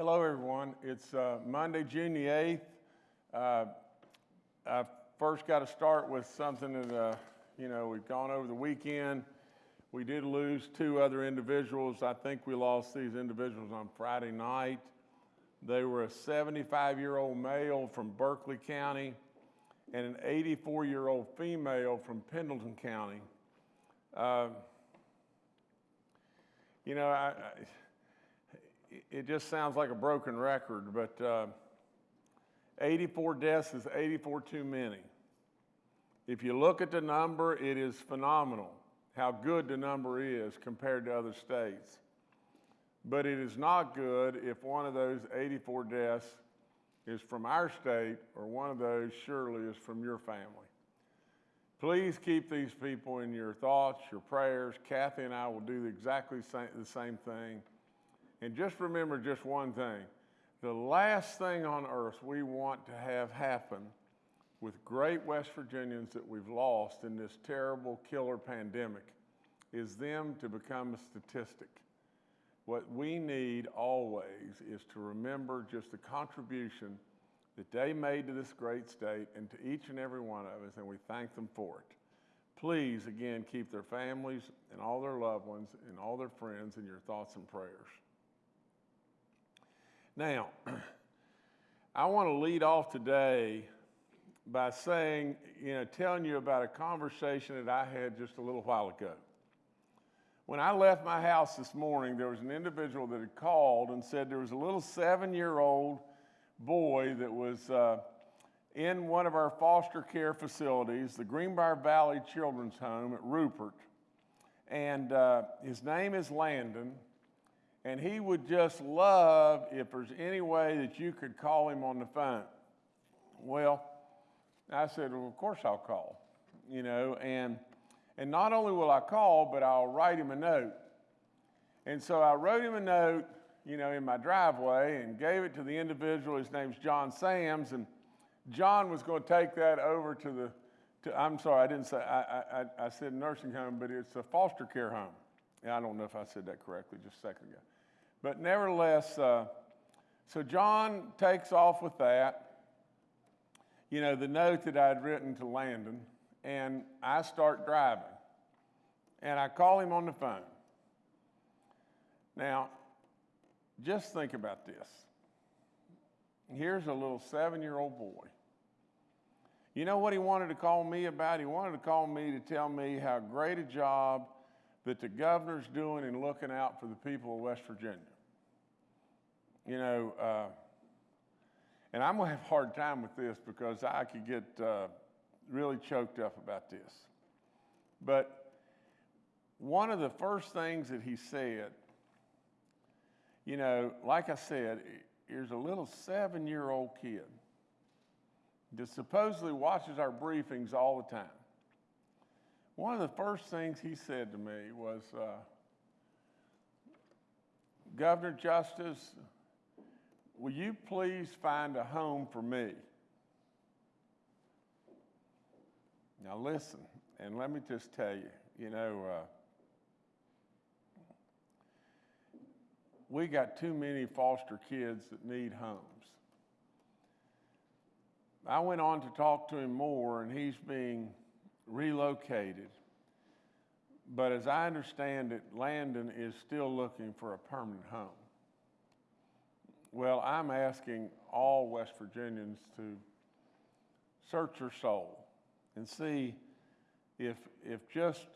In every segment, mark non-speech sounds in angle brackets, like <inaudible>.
Hello, everyone. It's uh, Monday, June the 8th. Uh, I first got to start with something that, uh, you know, we've gone over the weekend. We did lose two other individuals. I think we lost these individuals on Friday night. They were a 75 year old male from Berkeley County and an 84 year old female from Pendleton County. Uh, you know, I, I, it just sounds like a broken record, but uh, 84 deaths is 84 too many. If you look at the number, it is phenomenal how good the number is compared to other states. But it is not good if one of those 84 deaths is from our state or one of those surely is from your family. Please keep these people in your thoughts, your prayers. Kathy and I will do exactly the same thing. And just remember just one thing. The last thing on earth we want to have happen with great West Virginians that we've lost in this terrible killer pandemic is them to become a statistic. What we need always is to remember just the contribution that they made to this great state and to each and every one of us, and we thank them for it. Please, again, keep their families and all their loved ones and all their friends in your thoughts and prayers. Now, I want to lead off today by saying, you know, telling you about a conversation that I had just a little while ago. When I left my house this morning, there was an individual that had called and said there was a little seven year old boy that was uh, in one of our foster care facilities, the Greenbrier Valley Children's Home at Rupert. And uh, his name is Landon. And he would just love if there's any way that you could call him on the phone. Well, I said, well, of course I'll call, you know, and, and not only will I call, but I'll write him a note. And so I wrote him a note you know, in my driveway and gave it to the individual. His name's John Sams, and John was going to take that over to the. To, I'm sorry, I didn't say. I, I, I said nursing home, but it's a foster care home. Yeah, I don't know if I said that correctly just a second ago, but nevertheless, uh, so John takes off with that. You know, the note that I'd written to Landon, and I start driving, and I call him on the phone. Now, just think about this. Here's a little seven year old boy. You know what he wanted to call me about? He wanted to call me to tell me how great a job that the governor's doing in looking out for the people of West Virginia. You know, uh, and I'm going to have a hard time with this because I could get uh, really choked up about this. But one of the first things that he said you know, like I said, here's a little seven year old kid that supposedly watches our briefings all the time. One of the first things he said to me was, uh, Governor Justice, will you please find a home for me? Now, listen, and let me just tell you, you know, uh, we got too many foster kids that need homes. I went on to talk to him more, and he's being relocated. But as I understand it, Landon is still looking for a permanent home. Well, I'm asking all West Virginians to search their soul and see if, if just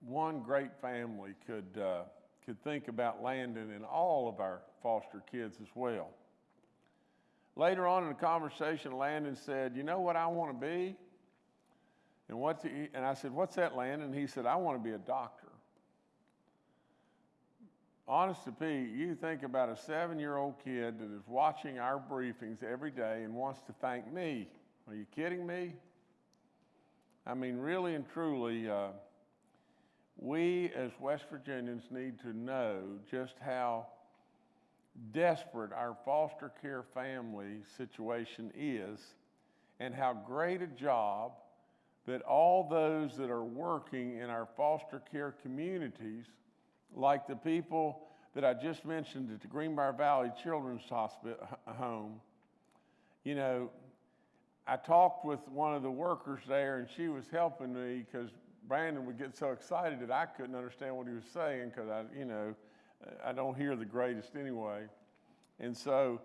one great family could. Uh, could think about Landon and all of our foster kids as well. Later on in the conversation, Landon said, You know what I want to be? And, what's he, and I said, What's that, Landon? He said, I want to be a doctor. Honest to Pete, you think about a seven year old kid that is watching our briefings every day and wants to thank me. Are you kidding me? I mean, really and truly, uh, we as West Virginians need to know just how desperate our foster care family situation is and how great a job that all those that are working in our foster care communities, like the people that I just mentioned at the Greenbrier Valley Children's Hospital home, you know, I talked with one of the workers there, and she was helping me because Brandon would get so excited that I couldn't understand what he was saying because I, you know, I don't hear the greatest anyway. And so,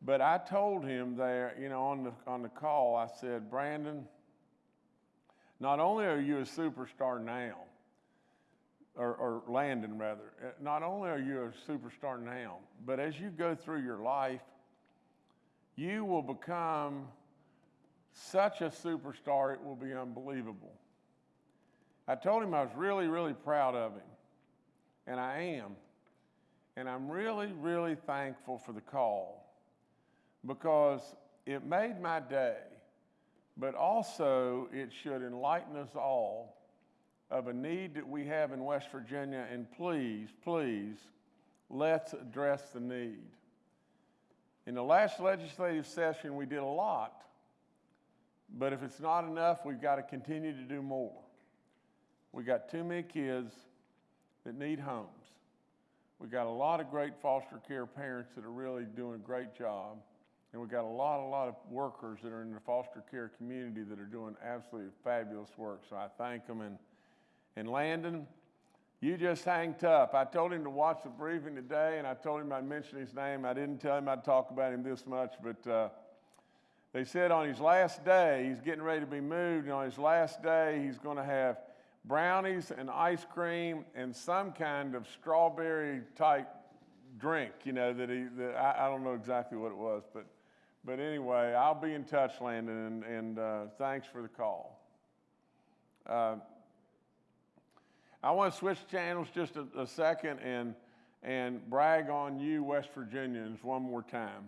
but I told him there, you know, on the on the call, I said, Brandon, not only are you a superstar now, or, or Landon rather, uh, not only are you a superstar now, but as you go through your life, you will become such a superstar, it will be unbelievable. I told him I was really, really proud of him, and I am. And I'm really, really thankful for the call because it made my day, but also it should enlighten us all of a need that we have in West Virginia. And please, please, let's address the need. In the last legislative session, we did a lot, but if it's not enough, we've got to continue to do more. We've got too many kids that need homes. We've got a lot of great foster care parents that are really doing a great job. And we've got a lot, a lot of workers that are in the foster care community that are doing absolutely fabulous work. So I thank them. And, and Landon, you just hang tough. I told him to watch the briefing today, and I told him I'd mention his name. I didn't tell him I'd talk about him this much, but uh, they said on his last day, he's getting ready to be moved, and on his last day, he's going to have brownies and ice cream and some kind of strawberry type drink, you know, that he, that I, I, don't know exactly what it was, but, but anyway, I'll be in touch, Landon, and, and uh, thanks for the call. Uh, I want to switch channels just a, a second and, and brag on you, West Virginians, one more time.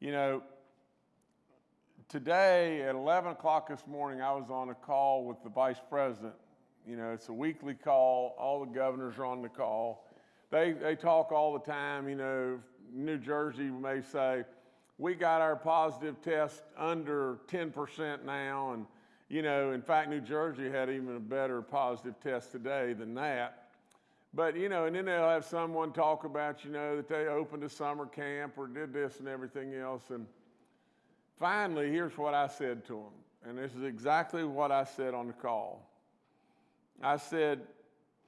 You know, today at 11 o'clock this morning, I was on a call with the vice president. You know, it's a weekly call. All the governors are on the call. They, they talk all the time. You know, New Jersey may say, we got our positive test under 10% now. And, you know, in fact, New Jersey had even a better positive test today than that. But, you know, and then they'll have someone talk about, you know, that they opened a summer camp or did this and everything else. And, Finally, here's what I said to him, and this is exactly what I said on the call. I said,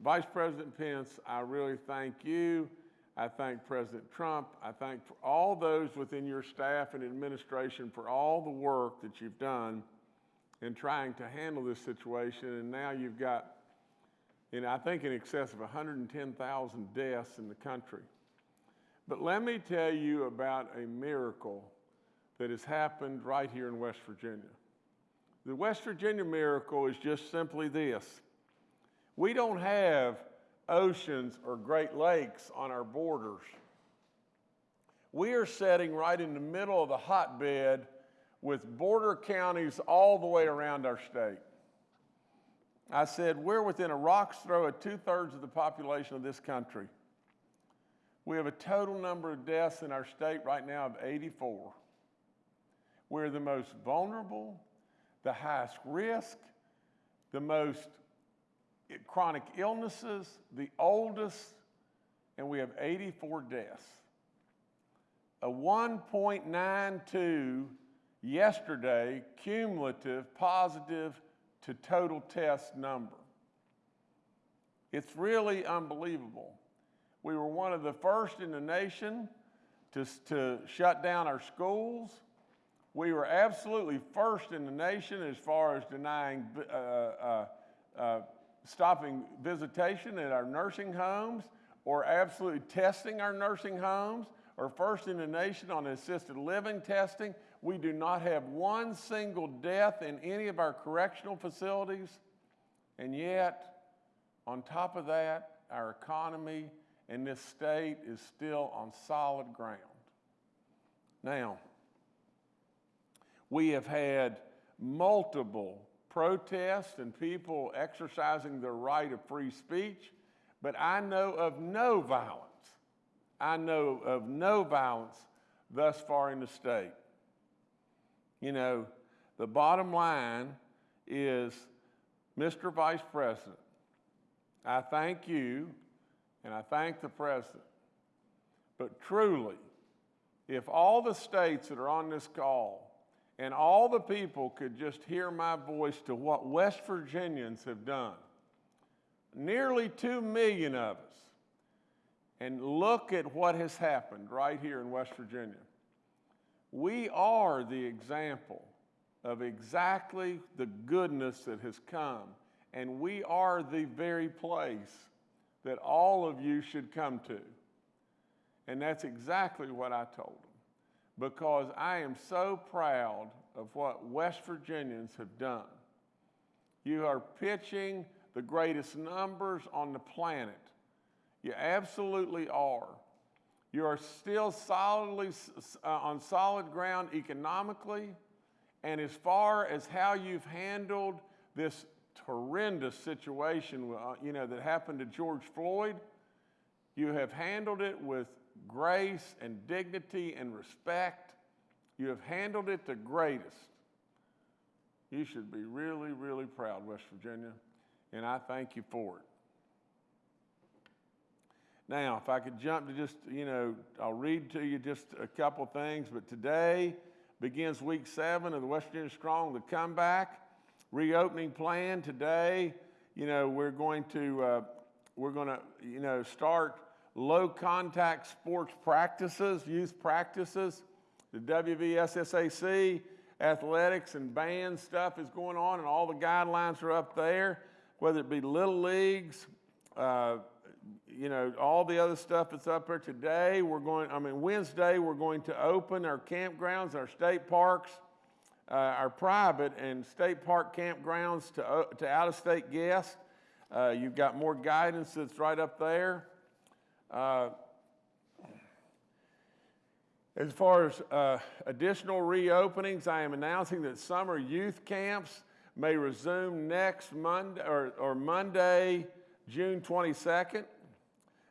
Vice President Pence, I really thank you. I thank President Trump. I thank all those within your staff and administration for all the work that you've done in trying to handle this situation. And now you've got, know, I think in excess of 110,000 deaths in the country. But let me tell you about a miracle that has happened right here in West Virginia. The West Virginia miracle is just simply this we don't have oceans or Great Lakes on our borders. We are sitting right in the middle of the hotbed with border counties all the way around our state. I said, we're within a rock's throw of two thirds of the population of this country. We have a total number of deaths in our state right now of 84. We're the most vulnerable, the highest risk, the most chronic illnesses, the oldest, and we have 84 deaths. A 1.92 yesterday cumulative positive to total test number. It's really unbelievable. We were one of the first in the nation to, to shut down our schools. We were absolutely first in the nation as far as denying, uh, uh, uh, stopping visitation at our nursing homes or absolutely testing our nursing homes or first in the nation on assisted living testing. We do not have one single death in any of our correctional facilities. And yet, on top of that, our economy in this state is still on solid ground. Now, we have had multiple protests and people exercising their right of free speech, but I know of no violence. I know of no violence thus far in the state. You know, the bottom line is, Mr. Vice President, I thank you and I thank the president. But truly, if all the states that are on this call and all the people could just hear my voice to what West Virginians have done, nearly 2 million of us, and look at what has happened right here in West Virginia. We are the example of exactly the goodness that has come, and we are the very place that all of you should come to. And that's exactly what I told them, because I am so proud of what West Virginians have done. You are pitching the greatest numbers on the planet you absolutely are. You are still solidly uh, on solid ground economically, and as far as how you've handled this horrendous situation, uh, you know, that happened to George Floyd, you have handled it with grace and dignity and respect. You have handled it the greatest. You should be really, really proud, West Virginia, and I thank you for it. Now, if I could jump to just, you know, I'll read to you just a couple things, but today begins week seven of the West Virginia Strong, the comeback, reopening plan. Today, you know, we're going to, uh, we're going to, you know, start low contact sports practices, youth practices. The WVSSAC athletics and band stuff is going on, and all the guidelines are up there, whether it be little leagues, uh, you know, all the other stuff that's up there today. We're going, I mean, Wednesday, we're going to open our campgrounds, our state parks, uh, our private and state park campgrounds to, uh, to out of state guests. Uh, you've got more guidance that's right up there. Uh, as far as uh, additional reopenings, I am announcing that summer youth camps may resume next Monday or, or Monday, June 22nd.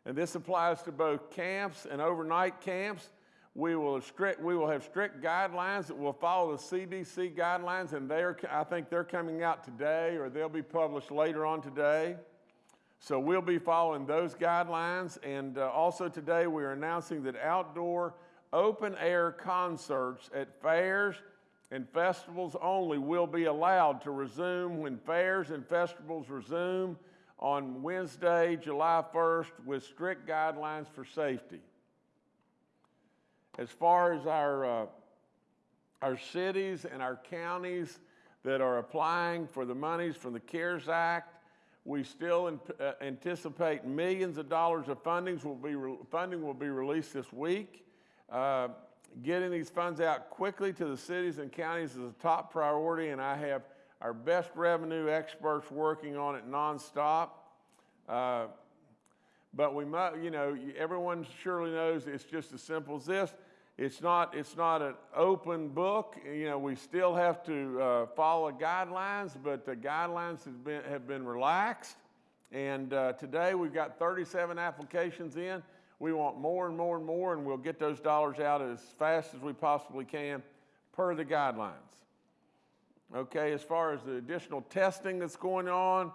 And this applies to both camps and overnight camps. We will, strict, we will have strict guidelines that will follow the CDC guidelines, and they're, I think they're coming out today or they'll be published later on today. So we'll be following those guidelines. And uh, also today, we're announcing that outdoor open air concerts at fairs and festivals only will be allowed to resume when fairs and festivals resume on Wednesday, July 1st, with strict guidelines for safety. As far as our, uh, our cities and our counties that are applying for the monies from the CARES Act, we still uh, anticipate millions of dollars of fundings will be funding will be released this week. Uh, getting these funds out quickly to the cities and counties is a top priority, and I have our best revenue experts working on it nonstop. Uh, but we must, you know, everyone surely knows it's just as simple as this. It's not, it's not an open book. You know, we still have to uh, follow guidelines, but the guidelines have been, have been relaxed. And uh, today we've got 37 applications in. We want more and more and more, and we'll get those dollars out as fast as we possibly can per the guidelines. Okay, as far as the additional testing that's going on,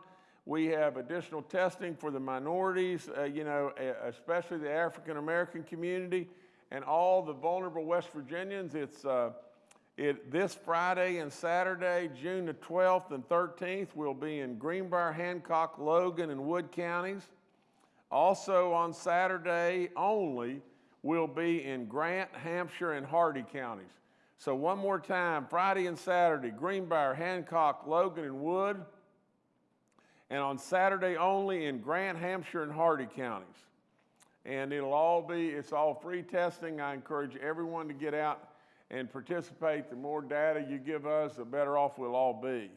we have additional testing for the minorities, uh, you know, especially the African American community and all the vulnerable West Virginians. It's uh, it, this Friday and Saturday, June the 12th and 13th, we'll be in Greenbrier, Hancock, Logan, and Wood counties. Also on Saturday only, we'll be in Grant, Hampshire, and Hardy counties. So one more time, Friday and Saturday, Greenbrier, Hancock, Logan, and Wood, and on Saturday only in Grant, Hampshire, and Hardy counties. And it'll all be, it's all free testing. I encourage everyone to get out and participate. The more data you give us, the better off we'll all be.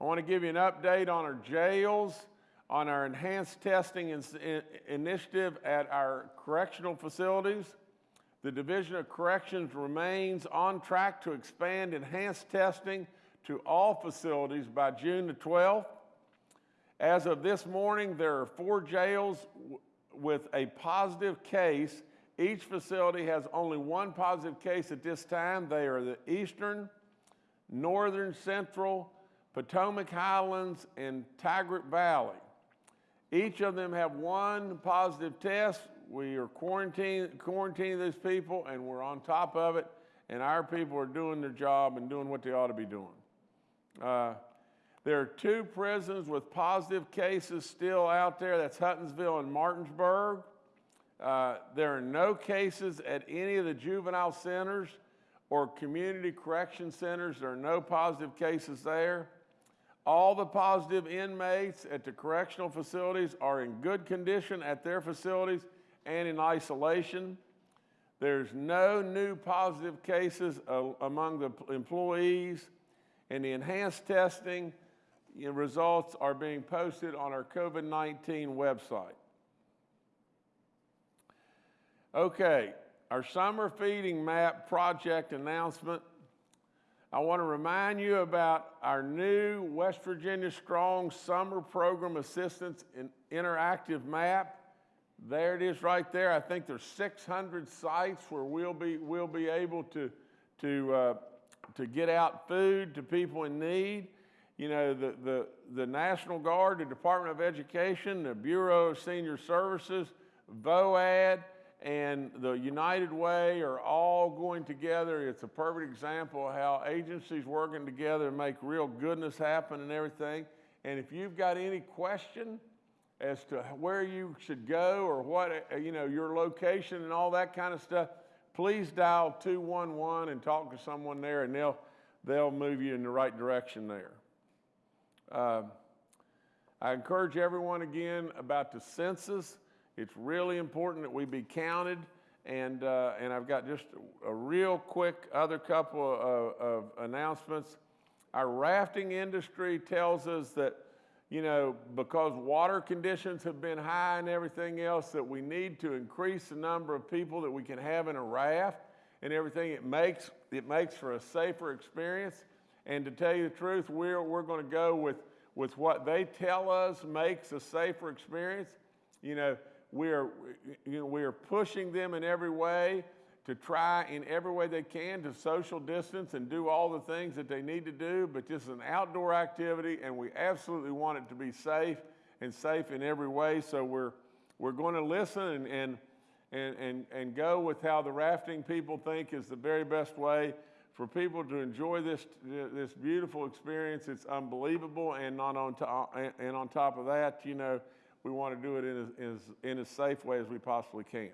I want to give you an update on our jails, on our enhanced testing in, in, initiative at our correctional facilities. The Division of Corrections remains on track to expand enhanced testing to all facilities by June the 12th. As of this morning, there are four jails with a positive case. Each facility has only one positive case at this time. They are the Eastern, Northern Central, Potomac Highlands, and Tygart Valley. Each of them have one positive test. We are quarantine, quarantining these people, and we're on top of it. And our people are doing their job and doing what they ought to be doing. Uh, there are two prisons with positive cases still out there. That's Huttonsville and Martinsburg. Uh, there are no cases at any of the juvenile centers or community correction centers. There are no positive cases there. All the positive inmates at the correctional facilities are in good condition at their facilities and in isolation. There's no new positive cases uh, among the employees, and the enhanced testing results are being posted on our COVID 19 website. Okay, our summer feeding map project announcement. I want to remind you about our new West Virginia Strong Summer Program Assistance Interactive Map. There it is right there. I think there's 600 sites where we'll be, we'll be able to, to, uh, to get out food to people in need. You know, the, the, the National Guard, the Department of Education, the Bureau of Senior Services, VOAD, and the United Way are all going together. It's a perfect example of how agencies working together make real goodness happen and everything. And if you've got any question as to where you should go or what, uh, you know, your location and all that kind of stuff, please dial 211 and talk to someone there and they'll, they'll move you in the right direction there. Uh, I encourage everyone again about the census. It's really important that we be counted. And, uh, and I've got just a, real quick other couple of, of announcements. Our rafting industry tells us that, you know, because water conditions have been high and everything else, that we need to increase the number of people that we can have in a raft and everything. It makes, it makes for a safer experience. And to tell you the truth, we're, we're going to go with, with what they tell us makes a safer experience. You know, we are, you know, we are pushing them in every way to try in every way they can to social distance and do all the things that they need to do, but this is an outdoor activity and we absolutely want it to be safe and safe in every way. So we're, we're going to listen and, and, and, and, go with how the rafting people think is the very best way for people to enjoy this, this beautiful experience. It's unbelievable. And, not on, to, and on top of that, you know, we want to do it in as, in as safe way as we possibly can.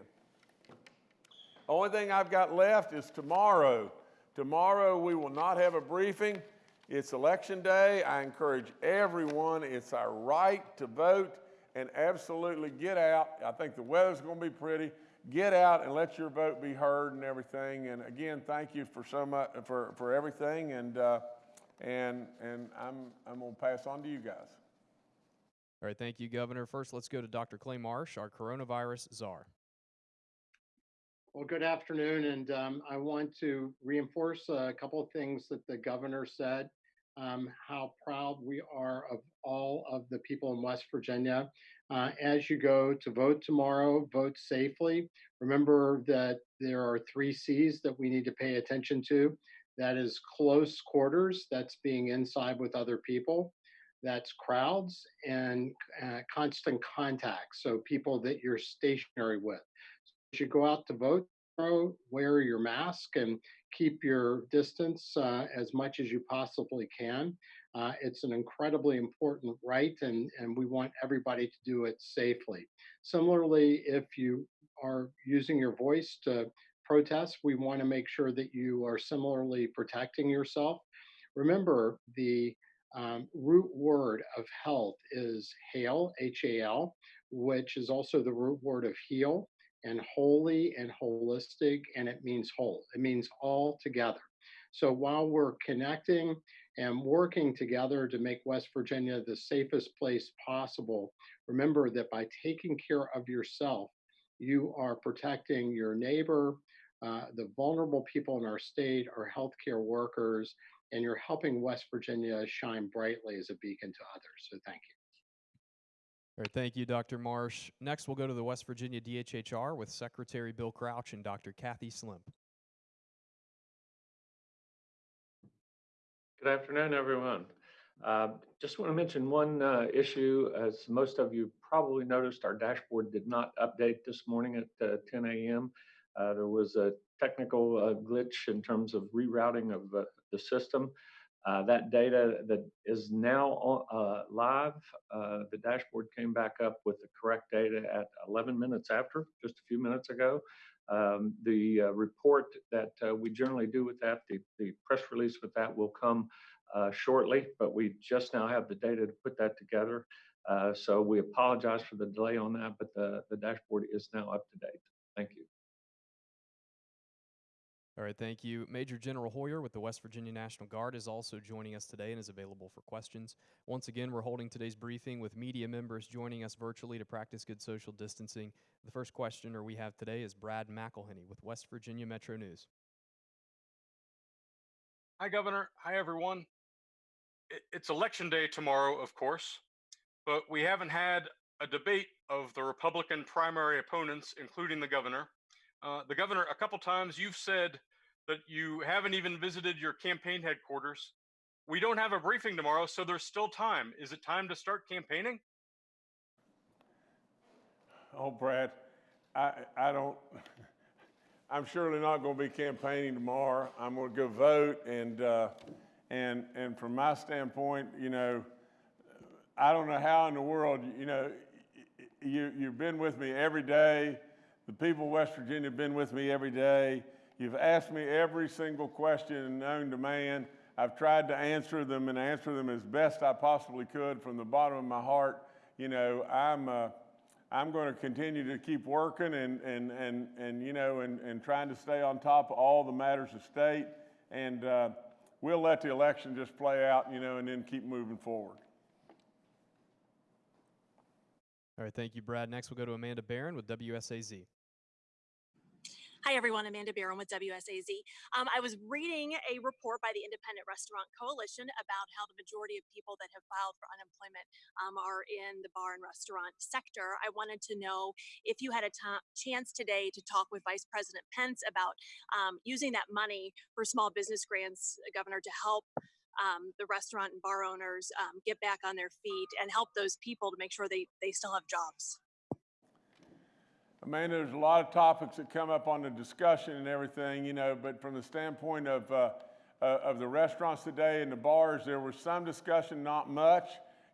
The only thing I've got left is tomorrow. Tomorrow we will not have a briefing. It's election day. I encourage everyone, it's our right to vote and absolutely get out. I think the weather's going to be pretty. Get out and let your vote be heard and everything. And again, thank you for so much for, for everything. And, uh, and, and I'm, I'm going to pass on to you guys. All right, thank you, Governor. First, let's go to Dr. Clay Marsh, our coronavirus czar. Well, good afternoon, and um, I want to reinforce a couple of things that the governor said. Um, how proud we are of all of the people in West Virginia. Uh, as you go to vote tomorrow, vote safely. Remember that there are three C's that we need to pay attention to. That is close quarters, that's being inside with other people that's crowds and uh, constant contact. So people that you're stationary with. You go out to vote, wear your mask and keep your distance uh, as much as you possibly can. Uh, it's an incredibly important right, and, and we want everybody to do it safely. Similarly, if you are using your voice to protest, we want to make sure that you are similarly protecting yourself. Remember, the um, root word of health is HAL, H A L, which is also the root word of heal and holy and holistic, and it means whole. It means all together. So while we're connecting and working together to make West Virginia the safest place possible, remember that by taking care of yourself, you are protecting your neighbor, uh, the vulnerable people in our state, our healthcare workers, and you're helping West Virginia shine brightly as a beacon to others. So thank you. All right, thank you, Dr. Marsh. Next, we'll go to the West Virginia DHHR with Secretary Bill Crouch and Dr. Kathy Slemp. Good afternoon, everyone. Uh, Just want to mention one uh, issue. As most of you probably noticed, our dashboard did not update this morning at uh, 10 a.m. Uh, There was a technical uh, glitch in terms of rerouting of uh, the system. Uh, That data that is now uh, live, uh, the dashboard came back up with the correct data at 11 minutes after, just a few minutes ago. Um, The uh, report that uh, we generally do with that, the the press release with that will come shortly, but we just now have the data to put that together. So we apologize for the delay on that, but the, the dashboard is now up to date. Thank you. All right, thank you. Major General Hoyer with the West Virginia National Guard is also joining us today and is available for questions. Once again, we're holding today's briefing with media members joining us virtually to practice good social distancing. The first questioner we have today is Brad McElhinny with West Virginia Metro News. Hi, Governor. Hi, everyone. It's election day tomorrow, of course, but we haven't had a debate of the Republican primary opponents, including the governor. Uh, the governor, a couple times you've said that you haven't even visited your campaign headquarters. We don't have a briefing tomorrow, so there's still time. Is it time to start campaigning? Oh, Brad, I, I don't, <laughs> I'm surely not going to be campaigning tomorrow. I'm going to go vote, and, uh, and, and from my standpoint, you know, I don't know how in the world, you know, you, you've been with me every day. The people of West Virginia have been with me every day. You've asked me every single question known to man. I've tried to answer them and answer them as best I possibly could from the bottom of my heart. You know, I'm, uh, I'm going to continue to keep working and, and, and, and you know, and, and trying to stay on top of all the matters of state. And uh, we'll let the election just play out, you know, and then keep moving forward. All right, thank you, Brad. Next, we'll go to Amanda Barron with WSAZ. Hi, everyone. Amanda Barron with WSAZ. Um, I was reading a report by the Independent Restaurant Coalition about how the majority of people that have filed for unemployment um, are in the bar and restaurant sector. I wanted to know if you had a chance today to talk with Vice President Pence about um, using that money for small business grants, uh, Governor, to help um, the restaurant and bar owners um, get back on their feet and help those people to make sure they, they still have jobs. Amanda, there's a lot of topics that come up on the discussion and everything, you know, but from the standpoint of, uh, uh, of the restaurants today and the bars, there was some discussion, not much,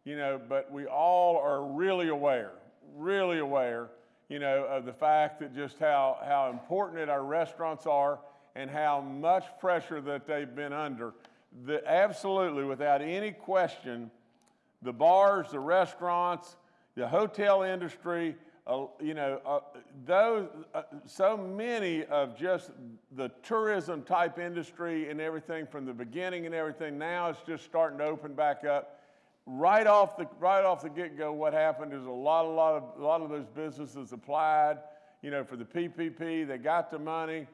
you know, but we all are really aware, really aware, you know, of the fact that just how, how important that our restaurants are and how much pressure that they've been under. The, absolutely, without any question, the bars, the restaurants, the hotel industry, uh, you know, uh, those, uh, so many of just the tourism type industry and everything from the beginning and everything, now it's just starting to open back up. Right off the, right off the get-go, what happened is a lot, a lot of, a lot of those businesses applied, you know, for the PPP, they got the money,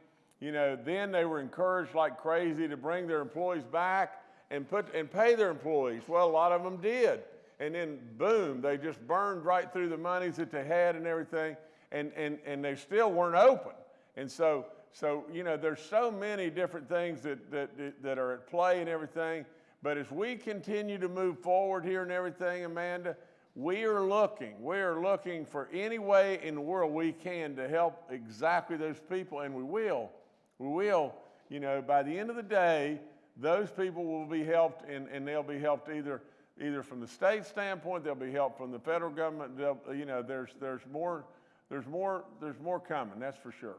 you know, then they were encouraged like crazy to bring their employees back and put, and pay their employees. Well, a lot of them did and then boom, they just burned right through the monies that they had and everything, and, and, and they still weren't open. And so, so you know, there's so many different things that, that, that are at play and everything. But as we continue to move forward here and everything, Amanda, we are looking, we are looking for any way in the world we can to help exactly those people, and we will. We will, you know, by the end of the day, those people will be helped, and, and they'll be helped either either from the state standpoint, they'll be helped from the federal government. They'll, you know, there's there's more there's more there's more coming. That's for sure.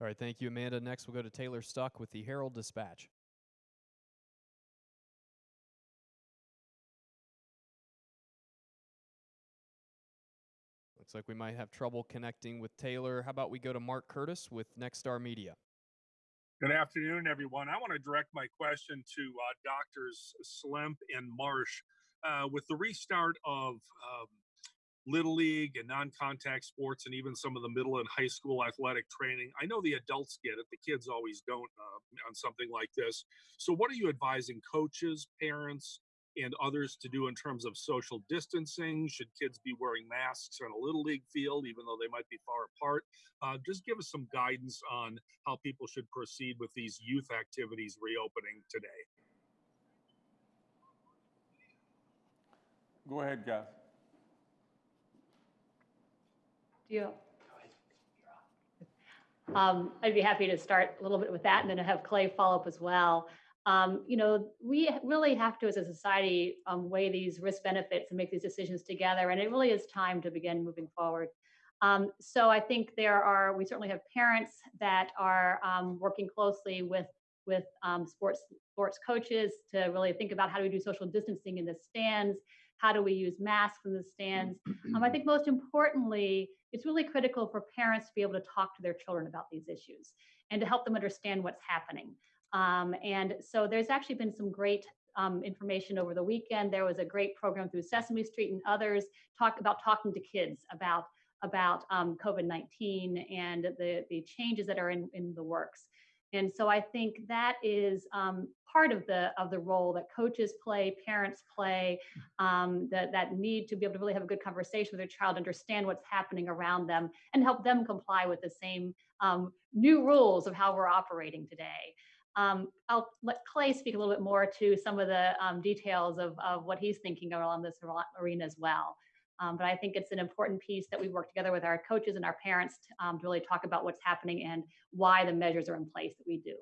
All right, thank you, Amanda. Next, we'll go to Taylor Stuck with the Herald Dispatch. Looks like we might have trouble connecting with Taylor. How about we go to Mark Curtis with Nexstar Media? Good afternoon, everyone. I want to direct my question to uh, Doctors Slemp and Marsh. Uh, with the restart of um, Little League and non contact sports, and even some of the middle and high school athletic training, I know the adults get it, the kids always don't uh, on something like this. So, what are you advising coaches, parents, and others to do in terms of social distancing? Should kids be wearing masks on a little league field, even though they might be far apart? Uh, just give us some guidance on how people should proceed with these youth activities reopening today. Go ahead, guys. Do you? Um, I'd be happy to start a little bit with that and then have Clay follow up as well. Um, you know, we really have to, as a society, um, weigh these risk benefits and make these decisions together. And it really is time to begin moving forward. Um, so I think there are, we certainly have parents that are um, working closely with with um, sports sports coaches to really think about how do we do social distancing in the stands, how do we use masks in the stands. Um, I think most importantly, it's really critical for parents to be able to talk to their children about these issues and to help them understand what's happening. Um, and so there's actually been some great um, information over the weekend. There was a great program through Sesame Street and others talk about talking to kids about about um, COVID-19 and the the changes that are in in the works. And so I think that is um, part of the of the role that coaches play, parents play, um, that that need to be able to really have a good conversation with their child, understand what's happening around them, and help them comply with the same um, new rules of how we're operating today. Um, I'll let Clay speak a little bit more to some of the um, details of, of what he's thinking around this arena as well. Um, but I think it's an important piece that we work together with our coaches and our parents to, um, to really talk about what's happening and why the measures are in place that we do.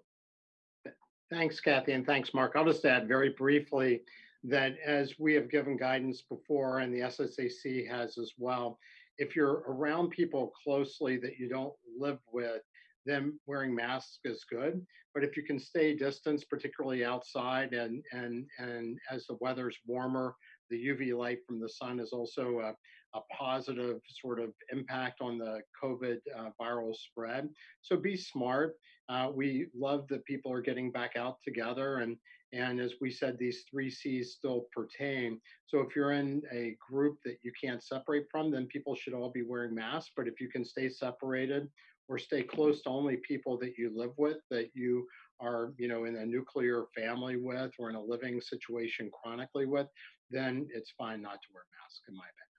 Thanks, Kathy, and thanks, Mark. I'll just add very briefly that as we have given guidance before and the SSAC has as well, if you're around people closely that you don't live with, then wearing masks is good. But if you can stay distance, particularly outside and and and as the weather's warmer, the UV light from the sun is also a, a positive sort of impact on the COVID uh, viral spread. So be smart. Uh, we love that people are getting back out together and and as we said, these three C's still pertain. So if you're in a group that you can't separate from, then people should all be wearing masks. But if you can stay separated or stay close to only people that you live with, that you are, you know, in a nuclear family with or in a living situation chronically with, then it's fine not to wear a mask in my opinion.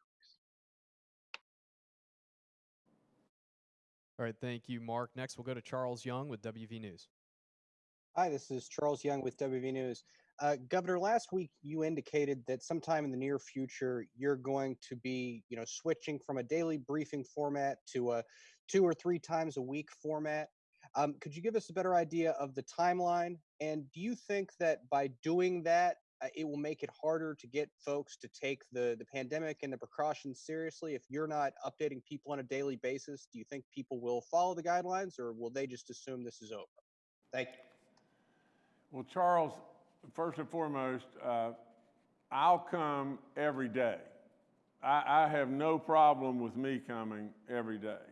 All right, thank you, Mark. Next, we'll go to Charles Young with WV News. Hi, this is Charles Young with WV News. Uh, Governor, last week you indicated that sometime in the near future you're going to be, you know, switching from a daily briefing format to a two or three times a week format. Um, could you give us a better idea of the timeline? And do you think that by doing that, uh, it will make it harder to get folks to take the the pandemic and the precautions seriously if you're not updating people on a daily basis do you think people will follow the guidelines or will they just assume this is over thank you Well, Charles, first and foremost, uh, I'll come every day. I, I have no problem with me coming every day.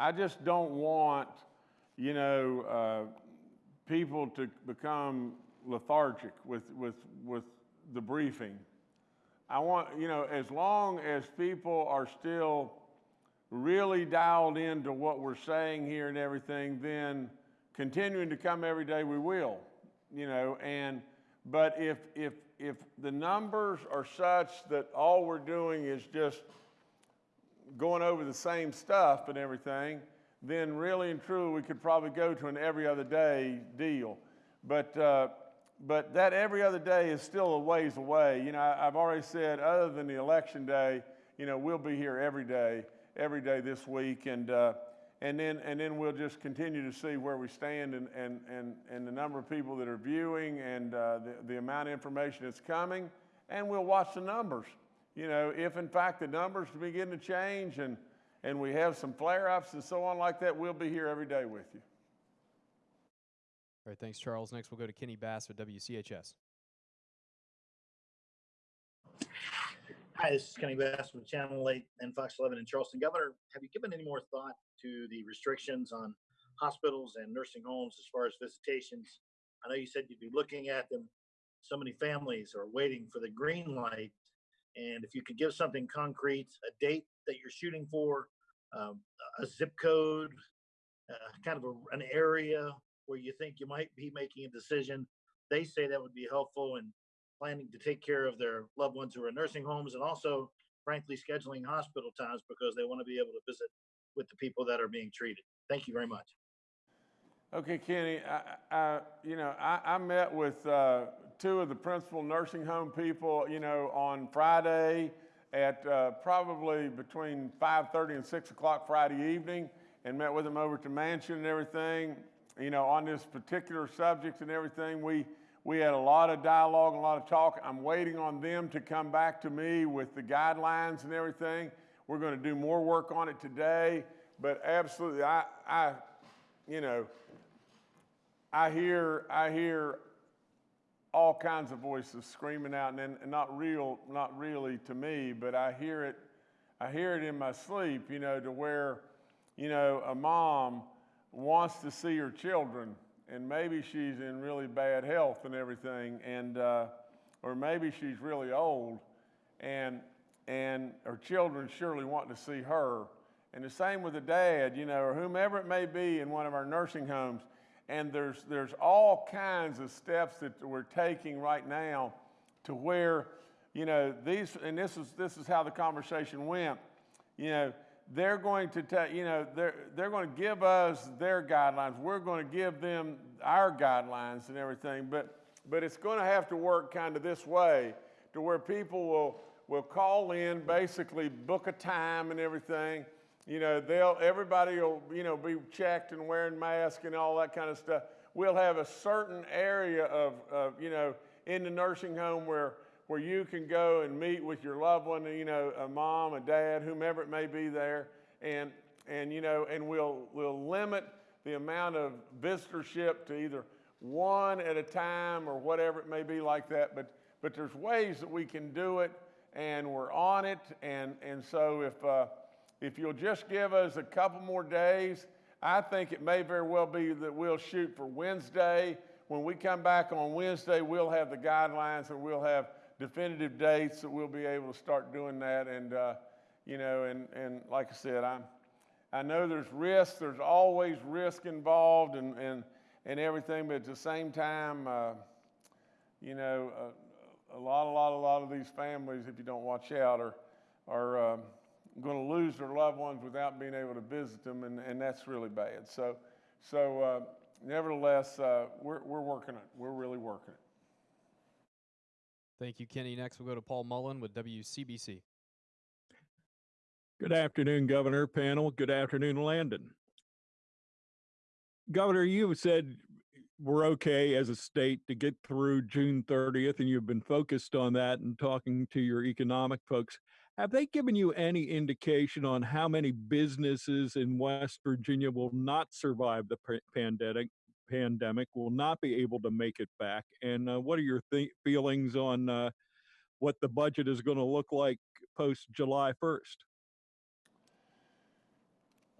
I just don't want, you know, uh, people to become lethargic with, with, with the briefing. I want, you know, as long as people are still really dialed into what we're saying here and everything, then continuing to come every day, we will, you know, and, but if, if, if the numbers are such that all we're doing is just going over the same stuff and everything, then really and truly we could probably go to an every other day deal. But, uh, but that every other day is still a ways away. You know, I, have already said, other than the election day, you know, we'll be here every day, every day this week, and uh, and then and then we'll just continue to see where we stand and and and, and the number of people that are viewing and uh, the the amount of information that's coming, and we'll watch the numbers. You know, if in fact the numbers begin to change and and we have some flare-ups and so on like that, we'll be here every day with you. All right, thanks, Charles. Next, we'll go to Kenny Bass with WCHS. Hi, this is Kenny Bass with Channel 8 and Fox 11 in Charleston. Governor, have you given any more thought to the restrictions on hospitals and nursing homes as far as visitations? I know you said you'd be looking at them. So many families are waiting for the green light. And if you could give something concrete, a date that you're shooting for, um, a zip code, uh, kind of a, an area where you think you might be making a decision. They say that would be helpful in planning to take care of their loved ones who are in nursing homes and also, frankly, scheduling hospital times because they want to be able to visit with the people that are being treated. Thank you very much. Okay, Kenny, I, I, you know, I, I met with uh, two of the principal nursing home people, you know, on Friday at uh, probably between 5:30 and 6 o'clock Friday evening, and met with them over the mansion and everything. You know, on this particular subject and everything, we we had a lot of dialogue, a lot of talk. I'm waiting on them to come back to me with the guidelines and everything. We're going to do more work on it today, but absolutely, I, I, you know, I hear, I hear all kinds of voices screaming out, and, and not real, not really to me, but I hear it, I hear it in my sleep, you know, to where, you know, a mom wants to see her children, and maybe she's in really bad health and everything, and uh, or maybe she's really old, and and her children surely want to see her. And the same with the dad, you know, or whomever it may be in one of our nursing homes. And there's there's all kinds of steps that we're taking right now to where, you know, these and this is this is how the conversation went. You know, they're going to take, you know, they're, they're going to give us their guidelines. We're going to give them our guidelines and everything. But, but it's going to have to work kind of this way to where people will, will call in, basically book a time and everything. You know, they'll, everybody will, you know, be checked and wearing masks and all that kind of stuff. We'll have a certain area of, of you know, in the nursing home where where you can go and meet with your loved one, you know, a mom, a dad, whomever it may be there, and and you know, and we'll we'll limit the amount of visitorship to either one at a time or whatever it may be like that. But but there's ways that we can do it, and we're on it. And and so if uh, if you'll just give us a couple more days, I think it may very well be that we'll shoot for Wednesday. When we come back on Wednesday, we'll have the guidelines and we'll have definitive dates that we'll be able to start doing that. And, uh, you know, and, and like I said, I'm, I know there's risk, there's always risk involved and, and, and everything, but at the same time, uh, you know, uh, a lot, a lot, a lot of these families, if you don't watch out, are, are um, going to lose their loved ones without being able to visit them, and, and that's really bad. So, so uh, nevertheless, uh, we're, we're working it. We're really working it. Thank you, Kenny. Next, we'll go to Paul Mullen with WCBC. Good afternoon, Governor panel. Good afternoon, Landon. Governor, you said we're okay as a state to get through June 30th, and you've been focused on that and talking to your economic folks. Have they given you any indication on how many businesses in West Virginia will not survive the pandemic pandemic will not be able to make it back. And uh, what are your th- feelings on uh, what the budget is going to look like post July 1st?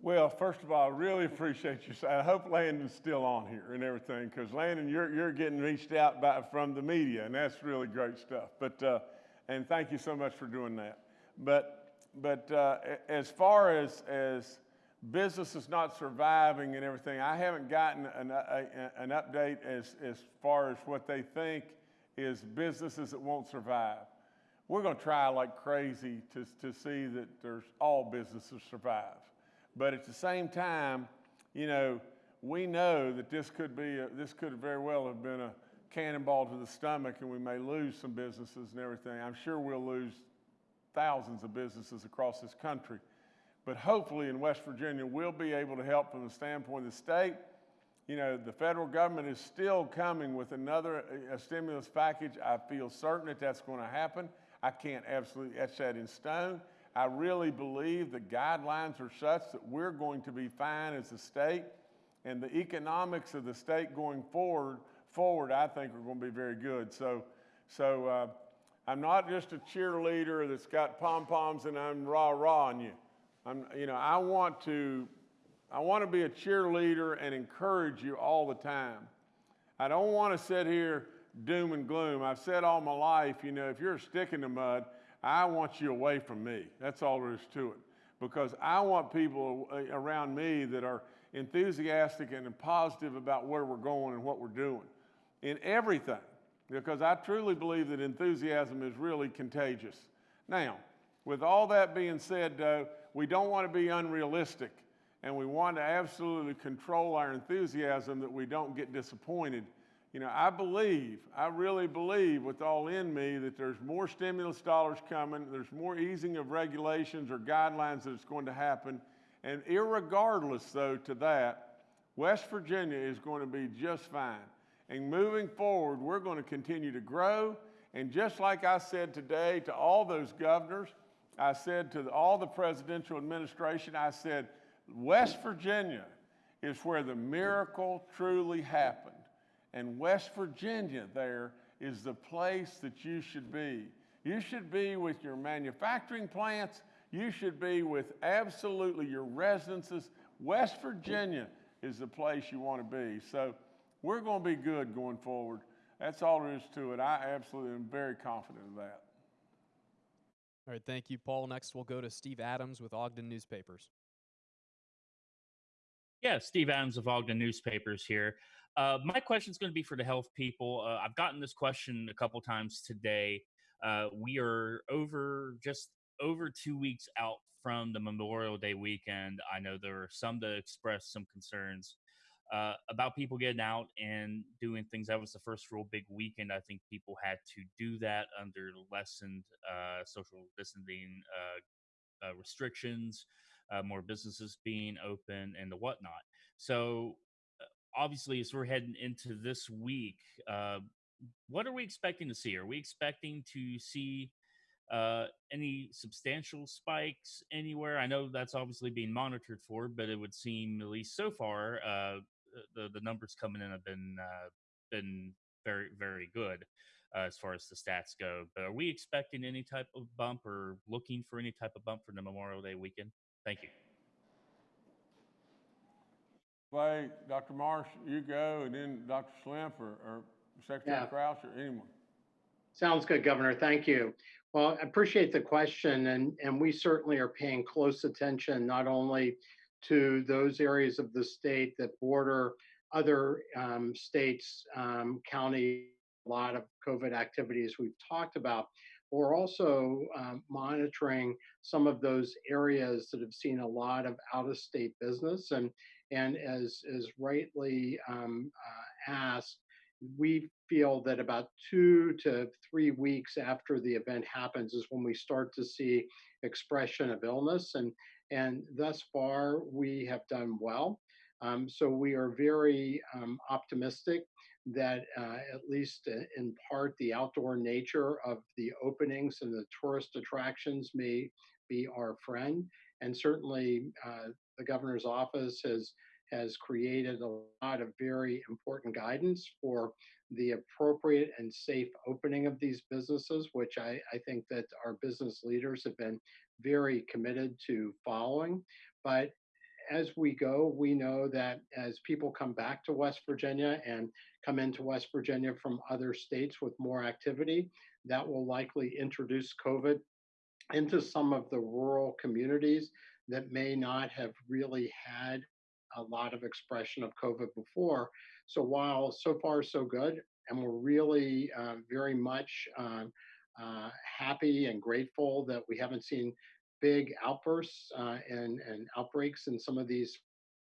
Well, first of all, I really appreciate you. I hope Landon's still on here and everything, because Landon, you're, you're getting reached out by, from the media, and that's really great stuff. But uh, and thank you so much for doing that. But but uh, as far as as businesses not surviving and everything. I haven't gotten an, a, an update as, as far as what they think is businesses that won't survive. We're going to try like crazy to, to see that there's all businesses survive. But at the same time, you know, we know that this could be, a, this could very well have been a cannonball to the stomach and we may lose some businesses and everything. I'm sure we'll lose thousands of businesses across this country. But hopefully in West Virginia, we'll be able to help from the standpoint of the state. You know, the federal government is still coming with another uh, a stimulus package. I feel certain that that's going to happen. I can't absolutely etch that in stone. I really believe the guidelines are such that we're going to be fine as a state, and the economics of the state going forward, forward, I think, are going to be very good. So, so uh, I'm not just a cheerleader that's got pom poms and I'm rah rah on you. I'm, you know, I want to, I want to be a cheerleader and encourage you all the time. I don't want to sit here doom and gloom. I've said all my life, you know, if you're a stick in the mud, I want you away from me. That's all there is to it. Because I want people around me that are enthusiastic and positive about where we're going and what we're doing in everything. Because I truly believe that enthusiasm is really contagious. Now, with all that being said, though, we don't want to be unrealistic and we want to absolutely control our enthusiasm that we don't get disappointed. You know, I believe, I really believe with all in me that there's more stimulus dollars coming, there's more easing of regulations or guidelines that's going to happen. And irregardless, though, to that, West Virginia is going to be just fine. And moving forward, we're going to continue to grow. And just like I said today to all those governors, I said to all the presidential administration, I said, West Virginia is where the miracle truly happened. And West Virginia there is the place that you should be. You should be with your manufacturing plants. You should be with absolutely your residences. West Virginia is the place you want to be. So we're going to be good going forward. That's all there is to it. I absolutely am very confident of that. All right, thank you, Paul. Next, we'll go to Steve Adams with Ogden Newspapers. Yeah, Steve Adams of Ogden Newspapers here. Uh, my question is going to be for the health people. Uh, I've gotten this question a couple times today. Uh, we are over just over two weeks out from the Memorial Day weekend. I know there are some that expressed some concerns uh, about people getting out and doing things. That was the first real big weekend. I think people had to do that under lessened uh, social distancing uh, uh, restrictions, uh, more businesses being open, and the whatnot. So, obviously, as we're heading into this week, uh, what are we expecting to see? Are we expecting to see uh, any substantial spikes anywhere? I know that's obviously being monitored for, but it would seem, at least so far, uh, the the numbers coming in have been uh, been very very good uh, as far as the stats go. But are we expecting any type of bump or looking for any type of bump for the Memorial Day weekend? Thank you. Clay, Dr. Marsh, you go, and then Dr. Slemp or, or Secretary Yeah. Crouch or anyone. Sounds good, Governor. Thank you. Well, I appreciate the question, and, and we certainly are paying close attention not only to those areas of the state that border other um, states, um, county, a lot of COVID activities we've talked about. We're also um, monitoring some of those areas that have seen a lot of out-of-state business, and and as as rightly um, uh, asked, we feel that about two to three weeks after the event happens is when we start to see expression of illness and and thus far we have done well. Um, so we are very um, optimistic that uh, at least in part the outdoor nature of the openings and the tourist attractions may be our friend and certainly uh, the governor's office has has created a lot of very important guidance for the appropriate and safe opening of these businesses, which I, I think that our business leaders have been very committed to following. But as we go, we know that as people come back to West Virginia and come into West Virginia from other states with more activity, that will likely introduce COVID into some of the rural communities that may not have really had a lot of expression of COVID before. So while so far so good, and we're really uh, very much um, uh, happy and grateful that we haven't seen big outbursts uh, and, and outbreaks in some of these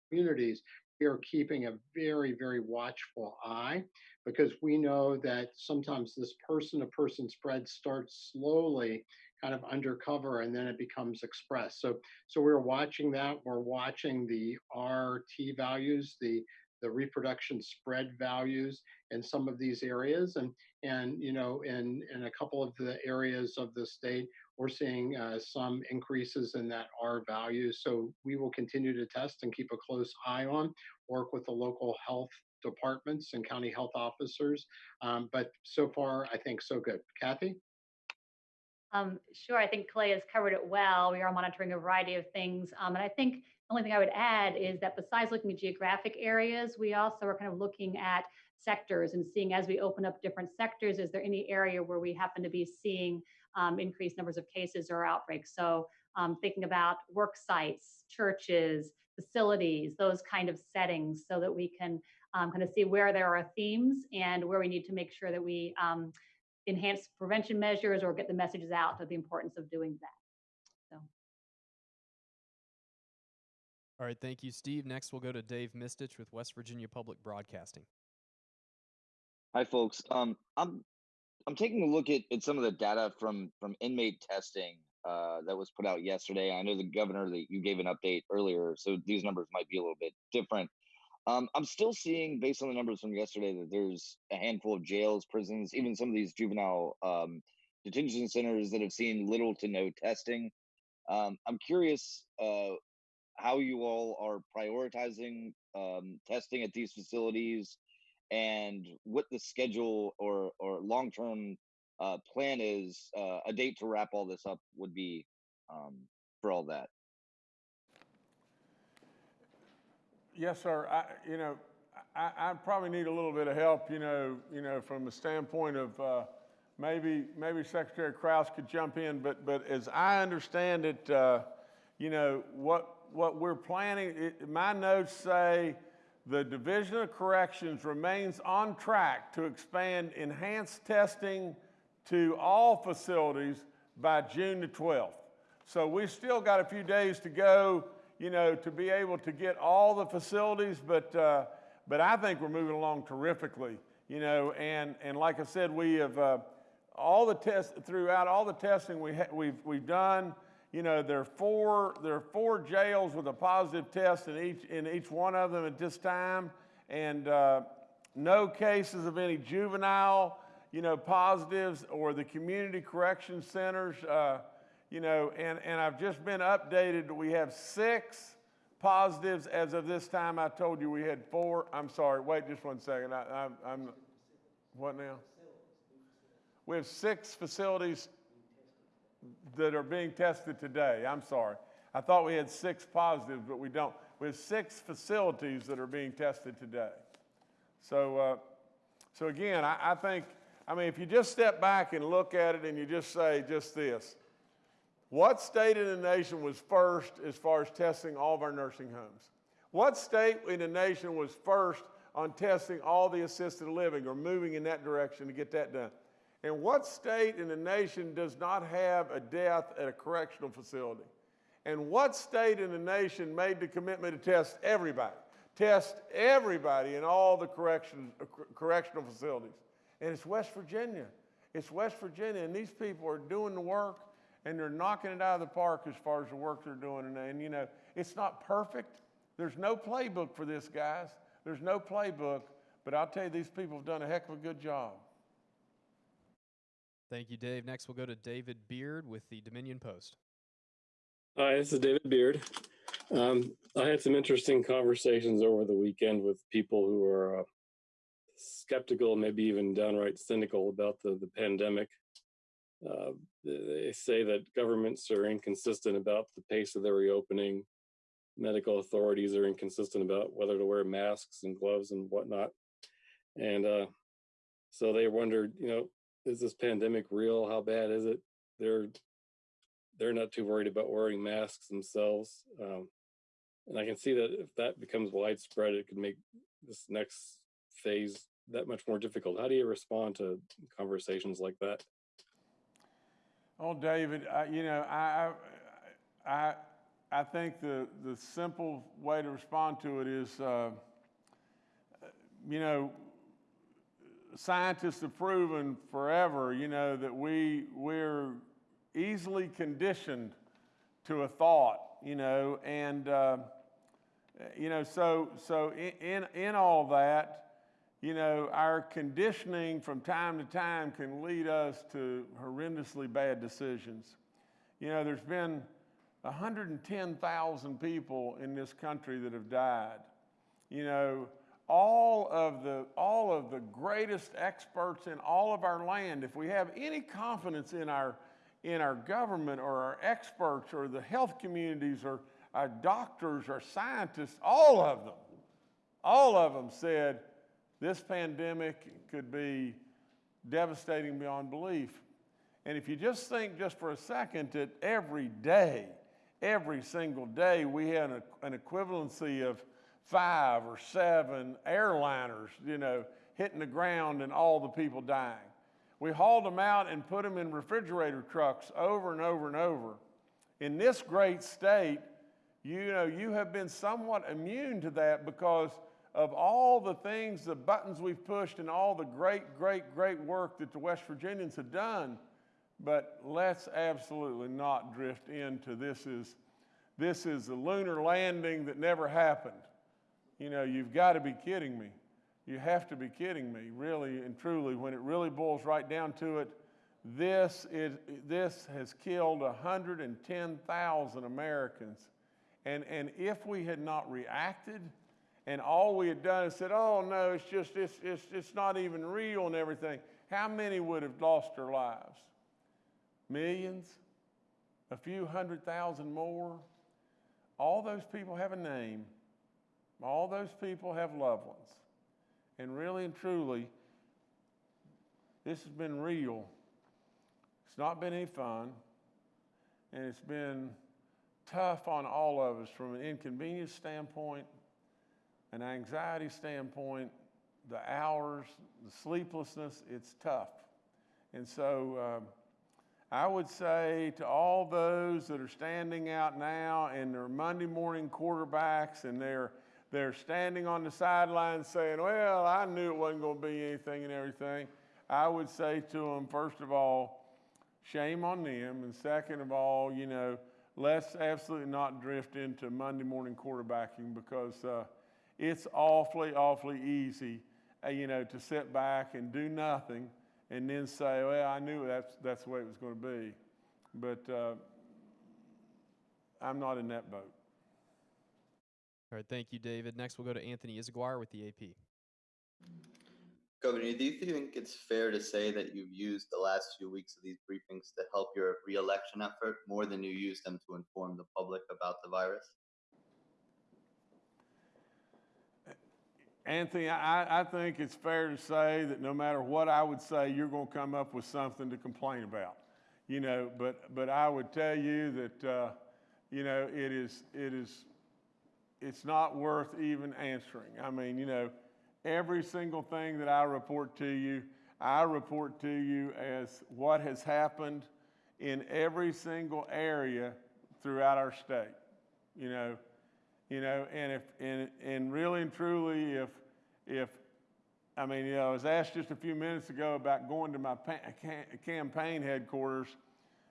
communities, we are keeping a very, very watchful eye because we know that sometimes this person to person spread starts slowly kind of undercover and then it becomes expressed. So so we're watching that. We're watching the RT values, the the reproduction spread values in some of these areas, and and you know in in a couple of the areas of the state, we're seeing uh, some increases in that R value. So we will continue to test and keep a close eye on, work with the local health departments and county health officers. Um, but so far, I think so good. Kathy. Um, sure, I think Clay has covered it well. We are monitoring a variety of things. Um, and I think the only thing I would add is that besides looking at geographic areas, we also are kind of looking at sectors and seeing as we open up different sectors, is there any area where we happen to be seeing um, increased numbers of cases or outbreaks? So um, thinking about work sites, churches, facilities, those kind of settings, so that we can um, kind of see where there are themes and where we need to make sure that we um, enhance prevention measures or get the messages out of the importance of doing that. So. All right, thank you, Steve. Next, we'll go to Dave Mistich with West Virginia Public Broadcasting. Hi, folks. Um, I'm I'm taking a look at, at some of the data from from inmate testing uh, that was put out yesterday. I know the governor that you gave an update earlier, so these numbers might be a little bit different. Um, I'm still seeing, based on the numbers from yesterday, that there's a handful of jails, prisons, even some of these juvenile um, detention centers that have seen little to no testing. Um, I'm curious uh, how you all are prioritizing um, testing at these facilities and what the schedule or or long term uh, plan is. Uh, a date to wrap all this up would be um, for all that. Yes, sir. I, you know, I, I probably need a little bit of help, you know, you know, from the standpoint of uh, maybe, maybe Secretary Crouch could jump in, but, but as I understand it, uh, you know, what, what we're planning, it, my notes say the Division of Corrections remains on track to expand enhanced testing to all facilities by June the 12th. So we still got a few days to go you know, to be able to get all the facilities, but, uh, but I think we're moving along terrifically, you know, and, and like I said, we have, uh, all the tests, throughout all the testing we we've, we've done, you know, there are four, there are four jails with a positive test in each, in each one of them at this time, and uh, no cases of any juvenile, you know, positives or the community correction centers, uh, you know, and, and I've just been updated. We have six positives as of this time. I told you we had four. I'm sorry. Wait just one second. I, I, I'm, what now? We have six facilities that are being tested today. I'm sorry. I thought we had six positives, but we don't. We have six facilities that are being tested today. So, uh, so again, I, I think, I mean, if you just step back and look at it and you just say just this, what state in the nation was first as far as testing all of our nursing homes? What state in the nation was first on testing all the assisted living or moving in that direction to get that done? And what state in the nation does not have a death at a correctional facility? And what state in the nation made the commitment to test everybody? Test everybody in all the correction, uh, correctional facilities. And it's West Virginia. It's West Virginia, and these people are doing the work and they're knocking it out of the park as far as the work they're doing. And, and you know, it's not perfect. There's no playbook for this, guys. There's no playbook, but I'll tell you, these people have done a heck of a good job. Thank you, Dave. Next, we'll go to David Beard with the Dominion Post. Hi, this is David Beard. Um, I had some interesting conversations over the weekend with people who are uh, skeptical, maybe even downright cynical about the, the pandemic. Uh, they say that governments are inconsistent about the pace of their reopening. Medical authorities are inconsistent about whether to wear masks and gloves and whatnot. And uh, so they wondered, you know, is this pandemic real? How bad is it? They're they're not too worried about wearing masks themselves. Um, and I can see that if that becomes widespread, it could make this next phase that much more difficult. How do you respond to conversations like that? Oh, David, I, you know, I, I, I think the, the simple way to respond to it is, uh, you know, scientists have proven forever, you know, that we, we're easily conditioned to a thought, you know, and, uh, you know, so, so in, in, in all that, you know, our conditioning from time to time can lead us to horrendously bad decisions. You know, there's been 110,000 people in this country that have died. You know, all of the all of the greatest experts in all of our land, if we have any confidence in our in our government or our experts or the health communities or our doctors or scientists, all of them, all of them said, this pandemic could be devastating beyond belief. And if you just think just for a second that every day, every single day, we had an, equivalency of five or seven airliners, you know, hitting the ground and all the people dying. We hauled them out and put them in refrigerator trucks over and over and over. In this great state, you know, you have been somewhat immune to that because of all the things, the buttons we've pushed, and all the great, great, great work that the West Virginians have done. But let's absolutely not drift into this is this is a lunar landing that never happened. You know, you've got to be kidding me. You have to be kidding me, really and truly. When it really boils right down to it, this is this has killed 110,000 Americans. And and if we had not reacted, and all we had done is said, "Oh no, it's just it's it's it's not even real and everything," how many would have lost their lives? Millions? A few hundred thousand more? All those people have a name. All those people have loved ones. And really and truly, this has been real. It's not been any fun. And it's been tough on all of us from an inconvenience standpoint, an anxiety standpoint, the hours, the sleeplessness. It's tough. And so, um, I would say to all those that are standing out now and they're Monday morning quarterbacks and they're they're standing on the sidelines saying, "Well, I knew it wasn't going to be anything and everything." I would say to them, first of all, shame on them, and second of all, you know, let's absolutely not drift into Monday morning quarterbacking because uh, it's awfully, awfully easy, uh, you know, to sit back and do nothing and then say, well, I knew that's, that's the way it was going to be. But uh, I'm not in that boat. All right, thank you, David. Next, we'll go to Anthony Izaguirre with the AP. Governor, do you think it's fair to say that you've used the last few weeks of these briefings to help your reelection effort more than you used them to inform the public about the virus? Anthony, I, I think it's fair to say that no matter what I would say, you're going to come up with something to complain about. You know, but but I would tell you that uh, you know it is it is it's not worth even answering. I mean, you know, every single thing that I report to you, I report to you as what has happened in every single area throughout our state. You know, you know, and if and and really and truly, if if I mean, you know, I was asked just a few minutes ago about going to my campaign headquarters.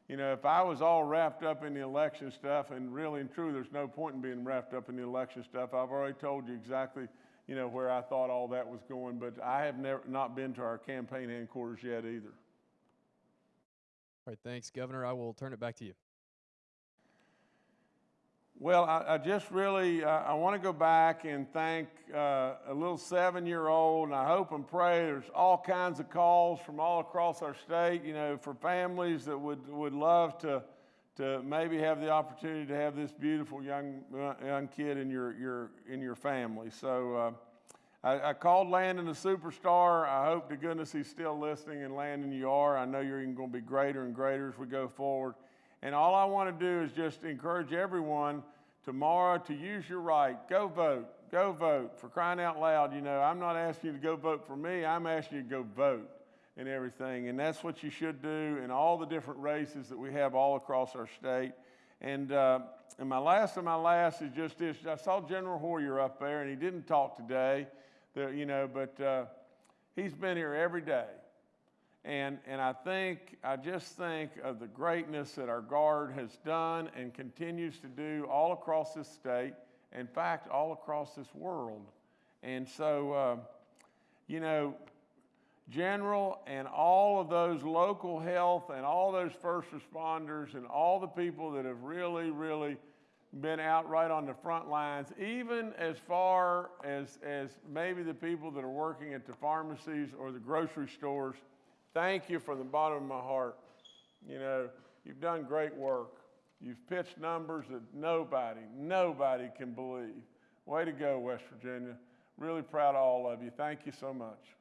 You know, if I was all wrapped up in the election stuff, and really and true, there's no point in being wrapped up in the election stuff. I've already told you exactly, you know, where I thought all that was going, but I have never not been to our campaign headquarters yet either. All right, thanks, Governor. I will turn it back to you. Well, I, I just really, uh, I want to go back and thank uh, a little seven-year-old, and I hope and pray there's all kinds of calls from all across our state, you know, for families that would, would love to, to maybe have the opportunity to have this beautiful young, uh, young kid in your, your, in your family. So uh, I, I, called Landon a superstar. I hope to goodness he's still listening, and Landon, you are. I know you're even going to be greater and greater as we go forward. And all I want to do is just encourage everyone tomorrow to use your right. Go vote. Go vote. For crying out loud, you know, I'm not asking you to go vote for me. I'm asking you to go vote and everything. And that's what you should do in all the different races that we have all across our state. And, uh, and my last of my last is just this. I saw General Hoyer up there, and he didn't talk today, you know, but uh, he's been here every day. And, and I think, I just think of the greatness that our Guard has done and continues to do all across this state, in fact, all across this world. And so, uh, you know, General and all of those local health and all those first responders and all the people that have really, really been out right on the front lines, even as far as, as maybe the people that are working at the pharmacies or the grocery stores Thank you from the bottom of my heart. You know, you've done great work. You've pitched numbers that nobody, nobody can believe. Way to go, West Virginia. Really proud of all of you. Thank you so much.